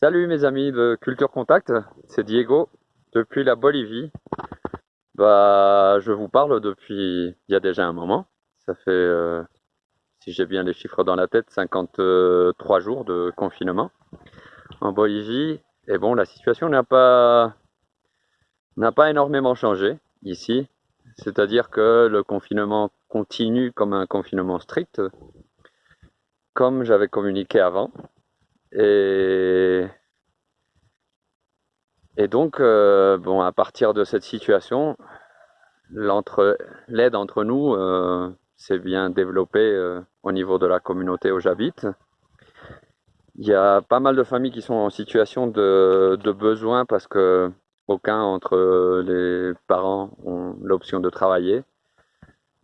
Salut mes amis de Culture Contact, c'est Diego depuis la Bolivie. Bah, je vous parle depuis il y a déjà un moment. Ça fait, euh, si j'ai bien les chiffres dans la tête, 53 jours de confinement en Bolivie. Et bon, la situation n'a pas, n'a pas énormément changé ici. C'est-à-dire que le confinement continue comme un confinement strict, comme j'avais communiqué avant. Et, donc, euh, bon, à partir de cette situation, l'aide entre nous euh, s'est bien développée euh, au niveau de la communauté où j'habite. Il y a pas mal de familles qui sont en situation de, besoin parce que aucun entre les parents ont l'option de travailler.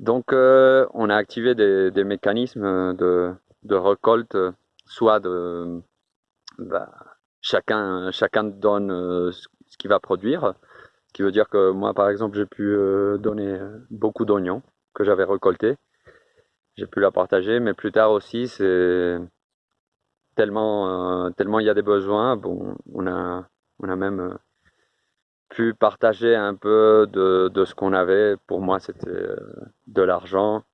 Donc, on a activé des, mécanismes de, de récolte, soit de bah, chacun, chacun donne euh, ce qu'il va produire. Ce qui veut dire que moi, par exemple, j'ai pu euh, donner beaucoup d'oignons que j'avais récoltés. J'ai pu la partager, mais plus tard aussi, c'est tellement, euh, tellement il y a des besoins. Bon, on a, on a même pu partager un peu de, de ce qu'on avait. Pour moi, c'était de l'argent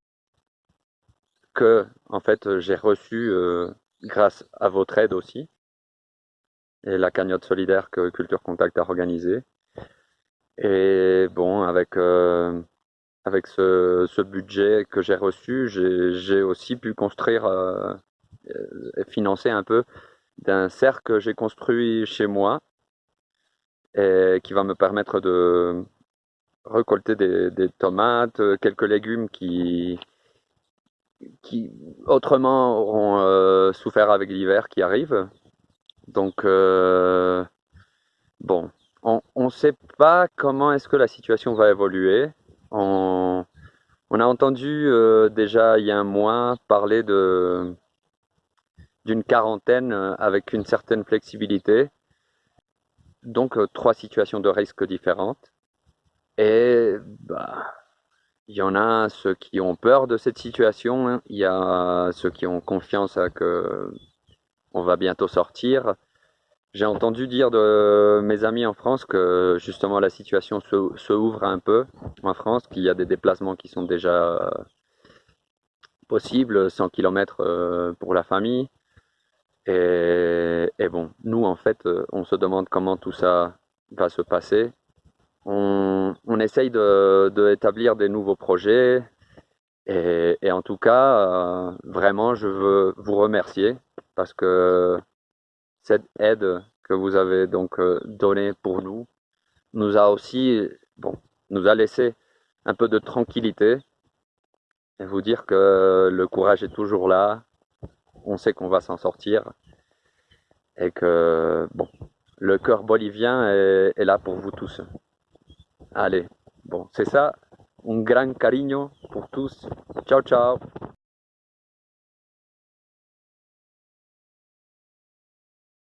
que, en fait, j'ai reçu grâce à votre aide aussi et la cagnotte solidaire que Culture Contact a organisée. Et bon, avec, euh, avec ce, budget que j'ai reçu, j'ai aussi pu construire euh, et financer un peu d'un cercle que j'ai construit chez moi et qui va me permettre de récolter des, des tomates, quelques légumes qui, qui autrement auront euh, souffert avec l'hiver qui arrive. Donc, euh, bon, on ne sait pas comment est-ce que la situation va évoluer. On, a entendu euh, déjà il y a un mois parler de d'une quarantaine avec une certaine flexibilité. Donc, euh, trois situations de risque différentes. Et bah, il y en a ceux qui ont peur de cette situation, il y a ceux qui ont confiance à que on va bientôt sortir. J'ai entendu dire de mes amis en France que justement la situation se, ouvre un peu en France, qu'il y a des déplacements qui sont déjà possibles, 100 km euh, pour la famille. Et, bon, nous en fait, euh, on se demande comment tout ça va se passer. On, essaye de, établir des nouveaux projets. Et, en tout cas, euh, vraiment, je veux vous remercier parce que cette aide que vous avez donc euh, donnée pour nous nous a aussi, bon, nous a laissé un peu de tranquillité et vous dire que le courage est toujours là, on sait qu'on va s'en sortir et que, bon, le cœur bolivien est, là pour vous tous. Allez, bon, c'est ça, un grand cariño pour tous. Ciao, ciao